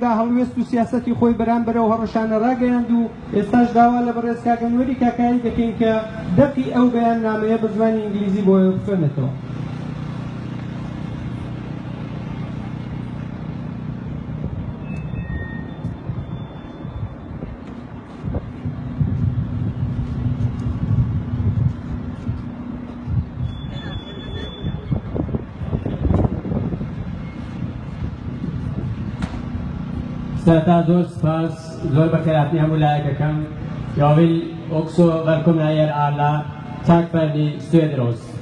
ئەمریکا هەڵوێست و سیاستی خۆی بەرامبەرەوە هەڕەشانە ڕاگەیاند و ئێستاش داوا لە بەڕێزکاگەنوەری کاکایی دەکەین کە دەقی ئەو بەیان نامەیە بە زمانی ئینگلیزی بۆ بفێنێتەوە. Tata, those first, Zor Bakir Atni Hamullah Kakam. Jag vill också välkomna er alla. Tack för att ni stöder oss.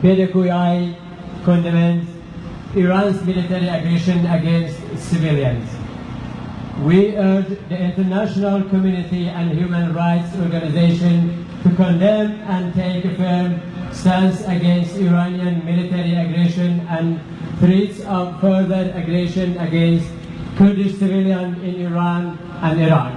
PDQI Iran's military aggression against civilians. We urge the international community and human rights organizations to condemn and take firm stands against Iranian military aggression and threats of further aggression against Kurdish civilians in Iran and Iraq.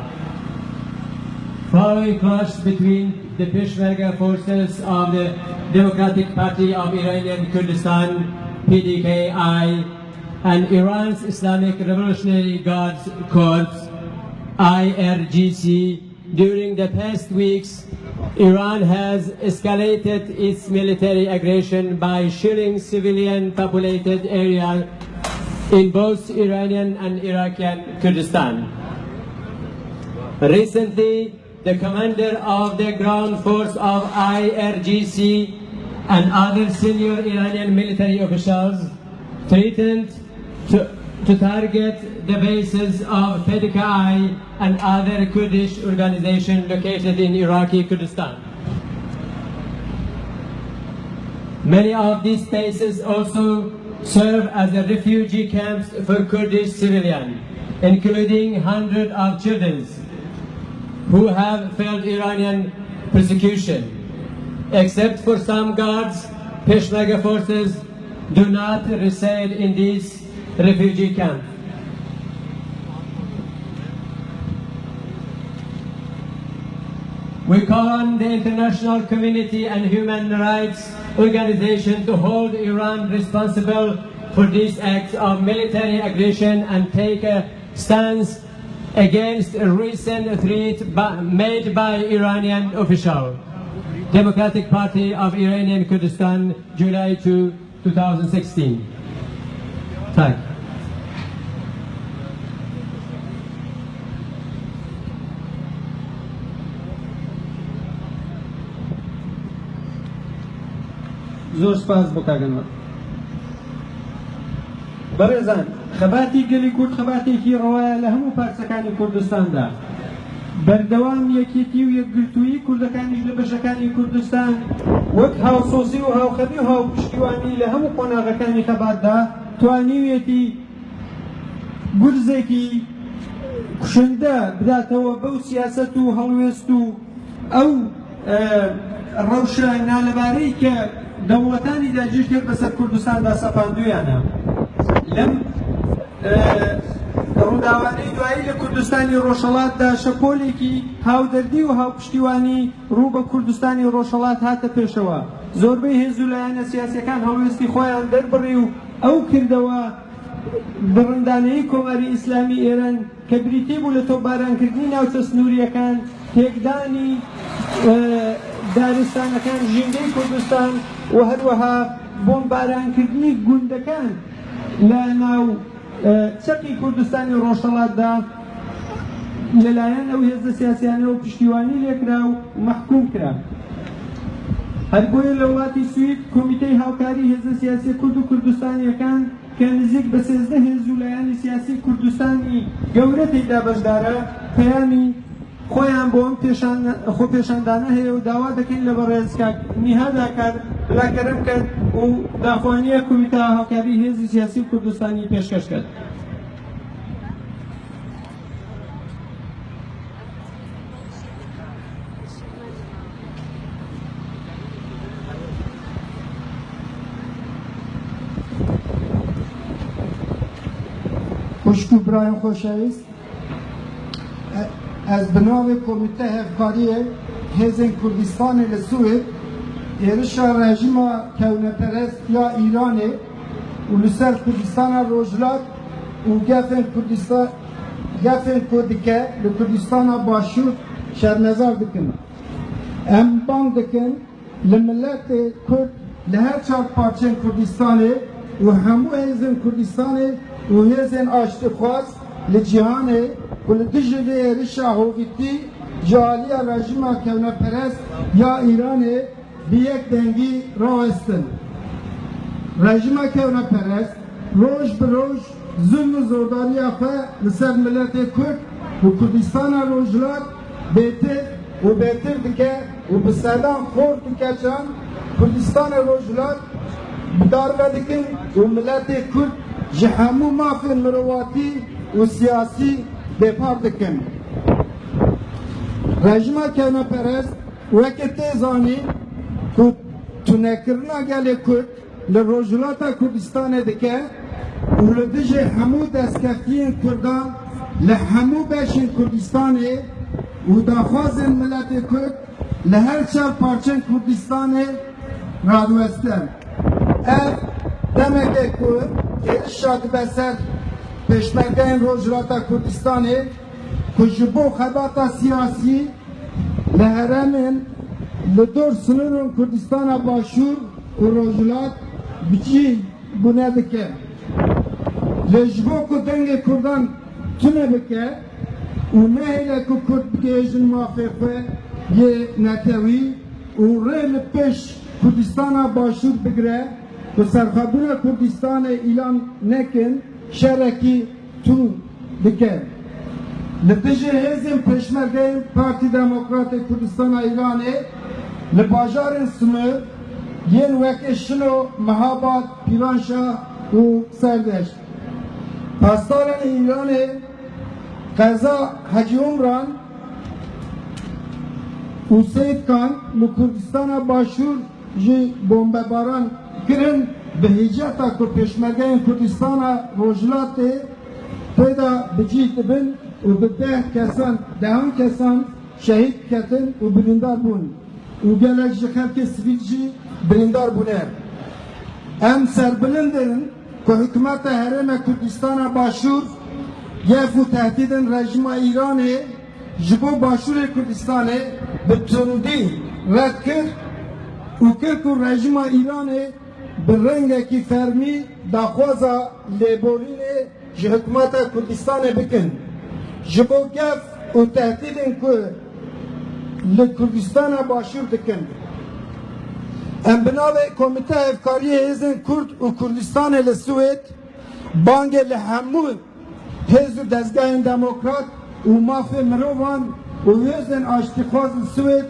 Following clash between the Peshmerga forces of the Democratic Party of Iranian Kurdistan, PDKI, and Iran's Islamic Revolutionary Guards Corps, IRGC, during the past weeks, Iran has escalated its military aggression by shelling civilian populated areas in both Iranian and Iraqi Kurdistan. Recently, the commander of the ground force of IRGC and other senior Iranian military officials threatened to to target the bases of PDKI and other Kurdish organizations located in Iraqi Kurdistan. Many of these spaces also serve as refugee camps for Kurdish civilians, including hundreds of children who have felt Iranian persecution. Except for some guards, Peshmerga forces do not reside in these refugee camp. We call on the international community and human rights organization to hold Iran responsible for these acts of military aggression and take a stance against a recent threat made by Iranian official. Democratic Party of Iranian Kurdistan, July 2, 2016. تاک زۆر سپاس بۆ کاگەنەوە بەڕێزان خەباتی گەلی کورد خەباتێکی ڕواایە لە هەموو پارچەکانی کوردستاندا بەردەوام یەکێتی و یەکگرتووی کوردەکانیش لە بەشەکانی کوردستان وەک هاوسۆزی و هاوخەبی و هاوپشتیوانی لە هەموو قۆناغەکانی خەباتدا توانیوێتی گورزێکی کوشندە بداتەوە بەو سیاست و هەڵوێست و ئەو ڕەوشە نالەبارەی کە دەوڵەتانی داجش کرد بەسەر کوردستاندا سەپاندویانە لەم ڕووداوانەی دوایی لە کوردستانی ڕۆژەڵاتدا شەپۆلێکی هاودەردی و هاوپشتیوانی ڕوو بە کوردستانی ڕۆژەڵات هاتە پێشەوە زۆربەی هێزولایەنە سیاسەکان هەڵوێستی خۆیان دەربڕی و ئەو کردەوە بڕندانەی کۆماری ئیسلامی ئێران کە بریتی بوو لە تۆ بارانکردنی ناوچە سنووریەکان تێکدانی دارستانەکان ژینگەی کوردستان و هەروەها بۆم بارانکردنی گوندەکان لە ناو چەقی کوردستانی ڕۆژەڵاتدا لەلایەن ئەو هێزە سیاسیانەوە پشتیوانی لێکرا و مەحکوم کرا هەربۆیە لە وڵاتی سوید کۆمیتەی هاوکاری هێزە سیاسی کورد و کوردستانیەکان کە نزیک بە سێزدە هێز و لایانی سیاسی کوردستانی گەورەتێکدا بەشدارە پەیامی خۆیان بۆم خۆ پێشاندانە هەیە و داوا دەکەین لە بەڕێزکانیهاداکار بلاکەرم کرد و داخوانیە کومیتە هاوکاری هێزی سیاسی کوردستانی پێشکەش کرد. خوشکو برای خوشویست از بناو کمیته هفکاری هزن کردستان لسوید ایرش رژیم کونپرست یا ایران و لسر کردستان روجلاک و گفن کردستان گفن کردکه لکردستان باشور شرمزار دکن ام بان دکن لملت کرد لهر چار پارچن کردستان و همو هزن کردستان وهزن آشت خواست لجهانه ولدجله رشاهو بیتی جالی رژیم کونه پرست یا ایرانه بیک دنگی راستن رژیم کونه پرست روش به روش ظلم و زوردانی خو لسر ملت کرد و کردستان روجلات بهتر و بهتر دکه و به سلام خورد دکه چند کردستان روجلات بدار بدکن و ملت کرد ji hemû mafên mirovatî û siyasî bêpar dikin. Rejima kevneperest weke tê zanî ku tunekirina gelê Kurd li Rojhilata Kurdistanê dike û li dijî hemû destkeftiyên Kurdan li hemû beşên Kurdistanê û daxwazên miletê Kurd li her çav parçên Kurdistanê radweste. Ev demeke Kurd ارشاد به سر پشمکین روجراتا کردستانی کجبو خباتا سیاسی لهرمن لدور سنورن کردستان باشور و روجلات بچی بونه بکه لجبو کو دنگ کردان تونه بکه و نه لکو کرد بکیجن موافقه یه نتوی و ره لپش کردستان باشور بگره Bi serxebûna Kurdistanê îlan nekin, şerekî tûn dikin. Li dijî hêzên Pêşmergeyên Parti Demokratîk Kurdistana Îranê li bajarên Smir yên wekê Şino, Mehabat, Pîranşa û Serdeş. Pastaranê Îranê Qeza Hacı Umran û Seyid Kan li Kurdistana başûr ji bombebaran کرن به هیجت کو پیشمرگین کردستان روجلات پیدا بجیت بن و به ده کسان دهان کسان شهید کتن و بریندار بون و گلک جخر که سویل جی بریندار بونه ام سربلندن که حکمت هرم کردستان باشور یف و تهدیدن رژیم ایران جبو باشور کردستان به تندی رد کرد و کرد که رژیم ایران به rengekî fermî daxwaza lêborînê ji hikûmeta Kurdistanê bikin. Ji bo gef û tehdîdên ku li Kurdistana başûr dikin. Em bi navê Komîte Hevkariyê Hêzên Kurd û Kurdistanê li Swêd bangê li hemû hêz û dezgehên demokrat û mafê mirovan û hêzên aştîxwaz li Swêd,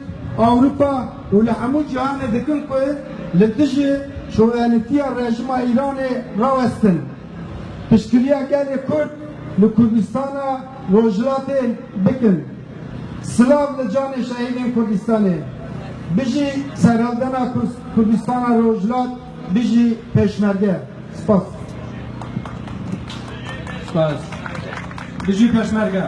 Awropa û li hemû cihanê dikin ku li dijî شوالتی رژیم ایران راوستن پشکریا گل کرد لکردستان روجلات بکن سلاف لجان شهید کردستانه بجی سرالدن کردستان روجلات بجی پشمرگه سپاس سپاس بجی پشمرگه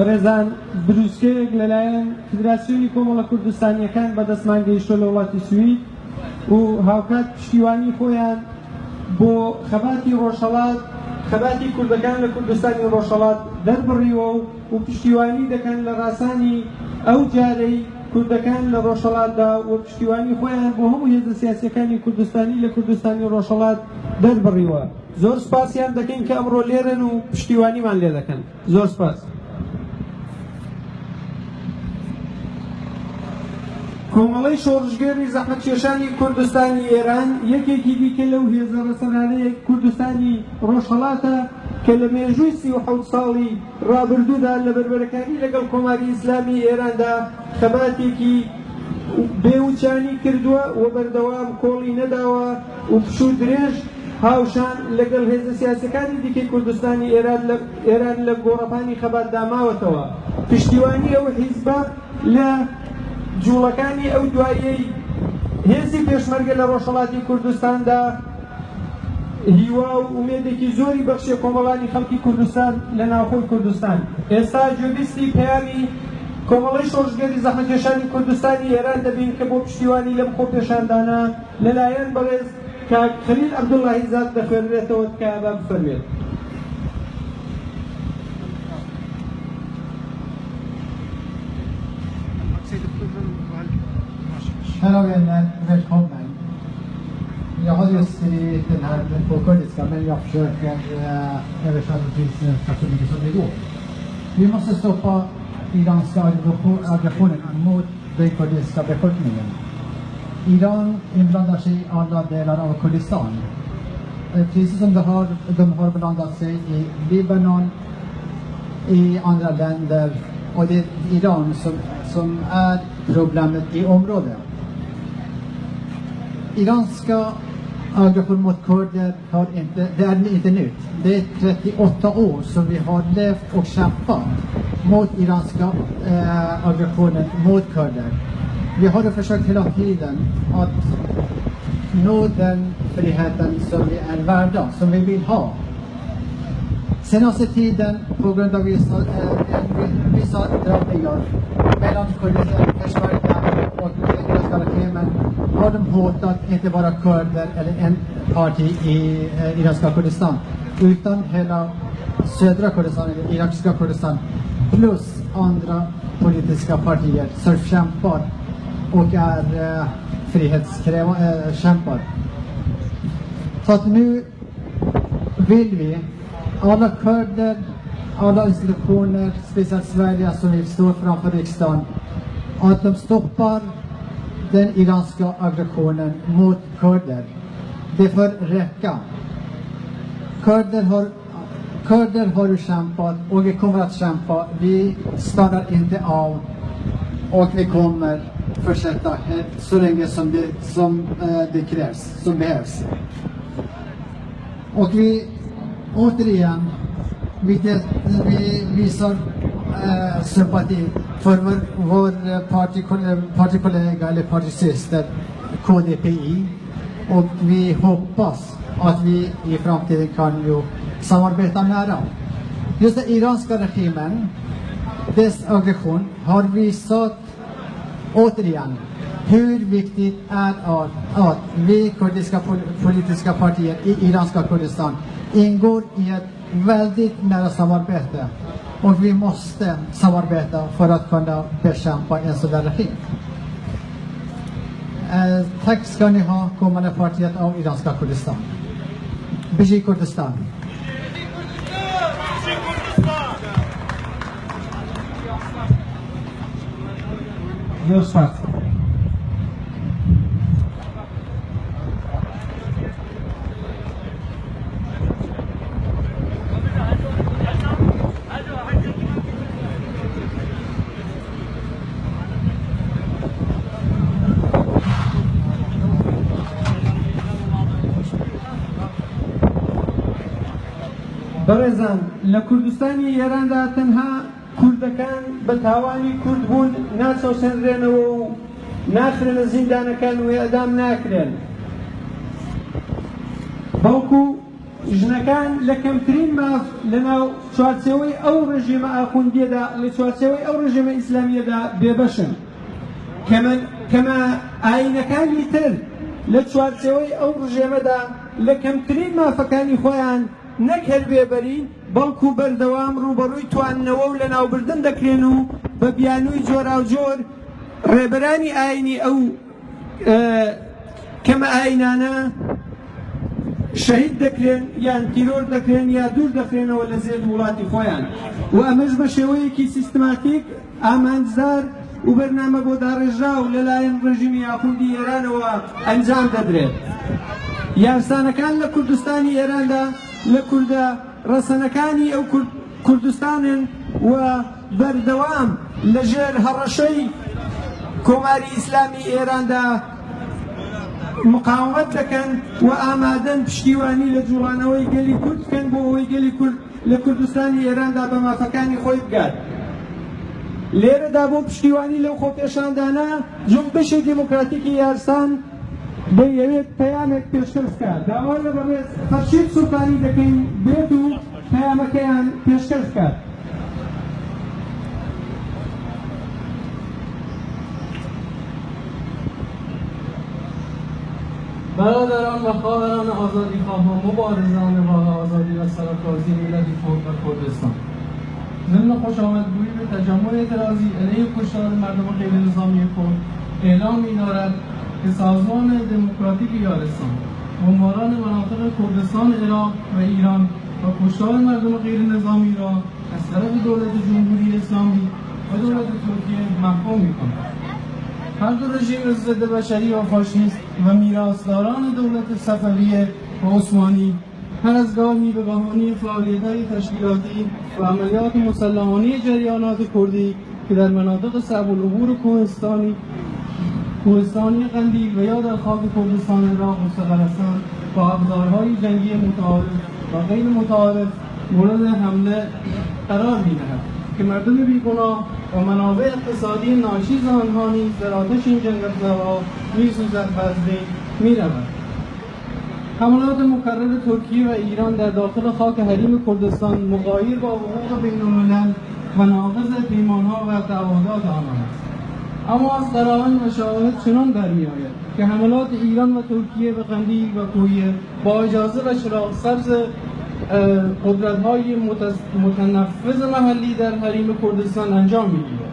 بەڕێزان بروسکەیەک لەلایەن فدراسیۆنی کۆمەڵە کوردستانیەکان بەدەستمان گەیشتۆ لە وڵاتی سوید و هاوکات پشتیوانی خۆیان بۆ خەباتی ڕۆژهڵات خەباتی کوردەکان لە کوردستانی ڕۆژهڵات دەربڕیوە و پشتیوانی دەکەن لە ڕاستانی ئەو جارەی کوردەکان لە ڕۆژهڵاتدا و پشتیوانی خۆیان بۆ هەموو هێزە سیاسەکانی کوردستانی لە کوردستانی ڕۆژهڵات دەربڕیوە زۆر سپاسیان دەکەین کە ئەمڕۆ لێرن و پشتیوانیمان لێ دەکەن زۆر سپاس. کۆمەڵی شۆڕژگەری زەحمەتکێشانی کوردستانی ئێران یەکێکی دیکە لەو هێزە ڕسەنانەیە کوردستانی ڕۆژهڵاتە کە لە مێژووی سی و حوت ساڵی ڕابردوودا لە بربەرەکانی لەگەڵ کۆماری ئیسلامی ئێراندا خەباتێکی بێوچانی کردووە و بەردەوام کۆڵی نەداوە و پشوو درێژ هاوشان لەگەڵ هێزە سیاسەکانی دیکەی کوردستانی ئێران لە گۆڕەپانی خەبات داماوەتەوە پشتیوانی ئەوە حیزبە لە جوڵەکانی ئەو دوایەی هێزی پێشمەرگە لە ڕۆژەڵاتی کوردستاندا هیوا و ئومێدێکی زۆری بەخشی کۆمەڵانی خەڵکی کوردستان لە ناوخۆی کوردستان ئێستا جوبیستی پیاوی کۆمەڵی شۆژگەری زەحمەکێشانی کوردستانی ئێران دەبین کە بۆ پشتیوانی لەم خۆ پێشاندانە لەلایەن بەڕێز کاکخلیل ئەبدوڵاهی زاد دەخوێنرێتەوە تکایە بە بفەرمێت Kära vänner, eh, välkommen. Jag har just skrivit den här på kurdiska, men jag försöker eh, översätta till svenska så mycket som det går. Vi måste stoppa iranska aggressionen mot den kurdiska befolkningen. Iran inblandar sig i alla delar av Kurdistan. Eh, precis som de har, de har blandat sig i Libanon, i andra länder och det är Iran som, som är problemet i området iranska aggression mot kurder har inte, det är inte nytt. Det är 38 år som vi har levt och kämpat mot iranska eh, aggressionen mot kurder. Vi har försökt hela tiden att nå den friheten som vi är värda, som vi vill ha. Senaste tiden, på grund av vissa, eh, vissa drabbningar mellan kurder och mustafa men har de hotat inte bara kurder eller en parti i eh, irakiska Kurdistan utan hela södra Kurdistan, eller irakiska Kurdistan plus andra politiska partier som kämpar och är eh, frihetskämpar. Eh, Så att nu vill vi alla kurder, alla institutioner, speciellt Sverige som vill stå framför riksdagen, att de stoppar den iranska aggressionen mot kurder. Det får räcka. Kurder har, kurder har kämpat och vi kommer att kämpa. Vi stannar inte av och vi kommer fortsätta så länge som det, som, eh, det krävs, som behövs. Och vi återigen, vi, vi visar Eh, sympati för vår, vår partikollega eller partisyster KDPI. Och vi hoppas att vi i framtiden kan ju samarbeta nära. Just den iranska regimen, dess aggression, har visat återigen hur viktigt är att, att vi kurdiska politiska partier i iranska Kurdistan ingår i ett väldigt nära samarbete och vi måste samarbeta för att kunna bekämpa en sådan regim. Eh, tack ska ni ha, kommande partiet av iranska Kurdistan. Biji Kurdistan. Just fast. بەڕێزان لە کوردستانی ئێراندا تەنها کوردەکان بە تاوانی کورد بوون ناچەوسێنرێنەوە و ناخرێنە زیندانەکان و ئەدام ناکرێن بەڵکو ژنەکان لە کەمترین ماف لەناو چوارچەوەی ئەو ڕژێمە ئاخوندیەدا لە چوارچەوەی ئەو ڕژێمە ئیسلامیەدا بێبەشن کەمە ئاینەکانی تر لە چوارچەوەی ئەو ڕژێمەدا لە کەمترین مافەکانی خۆیان نەک هەربێبەرین بەڵکو بەردەوام ڕوبەڕووی تواننەوە و لە ناوبردن دەکرێن و بە بیانووی جۆراوجۆر ڕێبەرانی ئاینی ئەو کەمە ئاینانە شەهید دەکرێن یان تیرۆر دەکرێن یا دوور دەکرێنەوە لە زێر وڵاتی خۆیان و ئەمەش بە شێوەیەکی سیستماتیک ئامانزار و بەرنامە بۆ داڕێژا و لەلایەن ڕژیمی یاخوندی ئێرانەوە ئەنجام دەدرێت. یارسانەکان لە کوردستانی ئێراندا لە کووردە ڕەسەنەکانی ئەو کوردستانن و بەردەوام لەژێر هەڕەشەی کۆماری ئیسلامی ئێراندا مقاومەت دەکەن و ئامادەن پشتیوانی لە جوڵانەوەی گەلی کورد بکەن بۆ ئەوەی گەلی کورد لە کوردستانی ئێراندا بە مافەکانی خۆی بگات. لێرەدا بۆ پشتیوانی لەو خۆپێشاندانە جنبشی دموکراتیکی یارسان به یوێت یعنی پەیامێک پێشکەشکە داوای سرکاری دکین خەشید سوکانی دەکەین بێت و پەیامەکەیان کرد برادران و خواهران آزادی خواه و مبارزان و آزادی و سرکازی ملت خود و کردستان ضمن خوش آمدگویی به تجمع اعتراضی علیه کشتار مردم غیر نظامی اعلام می دارد که سازمان دموکراتیک یارستان بمباران مناطق کردستان عراق و ایران و کشتار مردم غیر نظامی را از طرف دولت جمهوری اسلامی و دولت ترکیه محکوم کند هر دو رژیم ضد بشری و فاشیست و میراثداران دولت صفویه و عثمانی هر از گاهی به بهانه فعالیت‌های تشکیلاتی و عملیات مسلحانه جریانات کردی که در مناطق صعب العبور کوهستانی کوهستانی قندیل و یا در خاک کردستان مستقر مستقرستان با ابزارهای جنگی متعارف و غیر متعارف مورد حمله قرار میدهد که مردم بیگناه و منابع اقتصادی ناشیز آنها نیز در آتش این جنگ افزارها میسوزد و از بین میرود حملات مکرر ترکیه و ایران در داخل خاک حریم کردستان مغایر با حقوق بینالملل و ناقض پیمانها و تعهدات آنها است اما از قرائن و چنان در می آید که حملات ایران و ترکیه به قندیل و کویه با اجازه و شراغ سبز قدرت های متنفذ محلی در حریم کردستان انجام میگیرد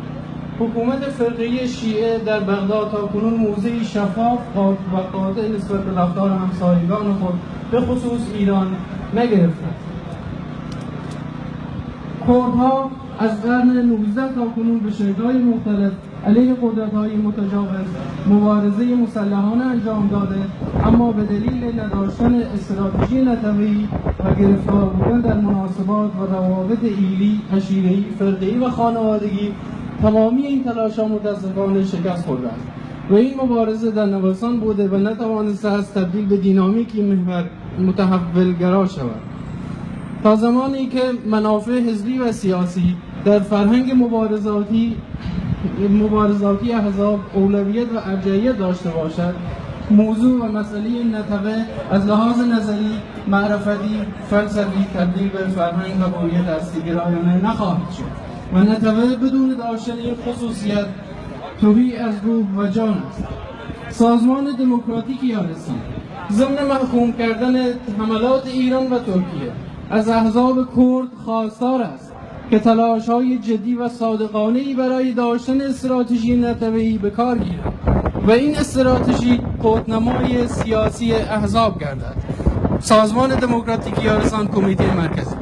حکومت فرقه شیعه در بغداد تا کنون موضعی شفاف و قاطع نسبت به رفتار همسایگان خود به خصوص ایران نگرفته کردها از قرن 19 تا کنون به شکل‌های مختلف علیه قدرت های متجاوز مبارزه مسلحانه انجام داده اما به دلیل نداشتن استراتژی نتوی و گرفتار بودن در مناسبات و روابط ایلی، عشیره‌ای، فردی و خانوادگی تمامی این تلاش ها متاسفانه شکست خوردند و این مبارزه در نوسان بوده و نتوانسته از تبدیل به دینامیکی محور گرا شود تا زمانی که منافع حزبی و سیاسی در فرهنگ مبارزاتی مبارزاتی احزاب اولویت و ارجعیت داشته باشد موضوع و مسئله نتقه از لحاظ نظری، معرفتی، فلسفی تبدیل به فرهنگ و باید گرایانه نخواهد شد و نتوه بدون داشتن این خصوصیت توهی از روح و جان است سازمان دموکراتیک رسید ضمن محکوم کردن حملات ایران و ترکیه از احزاب کرد خواستار است که تلاش های جدی و صادقانه برای داشتن استراتژی ای به کار گیرد و این استراتژی قدنمای سیاسی احزاب گردد سازمان دموکراتیک یارسان کمیته مرکزی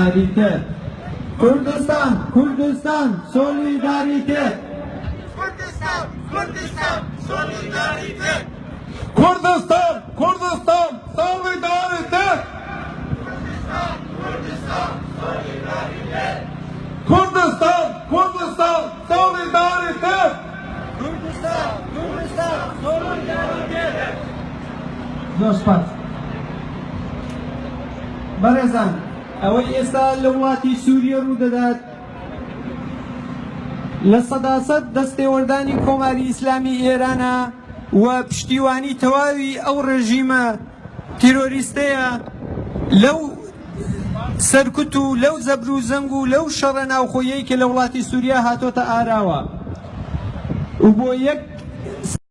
solidarité. Kurdistan, Kurdistan, solidarité. Kurdistan, Kurdistan, solidarité. Kurdistan, Kurdistan, solidarité. Kurdistan, Kurdistan, solidarité. Kurdistan, Kurdistan, solidarité. Kurdistan, Kurdistan, solidarité. Dos partes. Barazan, ئەوەی ئێستا لە وڵاتی سووریە ڕوودەدات لە سەداسەد دەستێوەردانی کۆماری ئیسلامی ئێرانە و پشتیوانی تەواوی ئەو ڕژیمە تیرۆریستەیە لەو سەرکوت و لەو زەبر و زەنگ و لەو شەڕە ناوخۆیەی کە لە وڵاتی سووریا هاتۆتە ئاراوە و بۆ یەک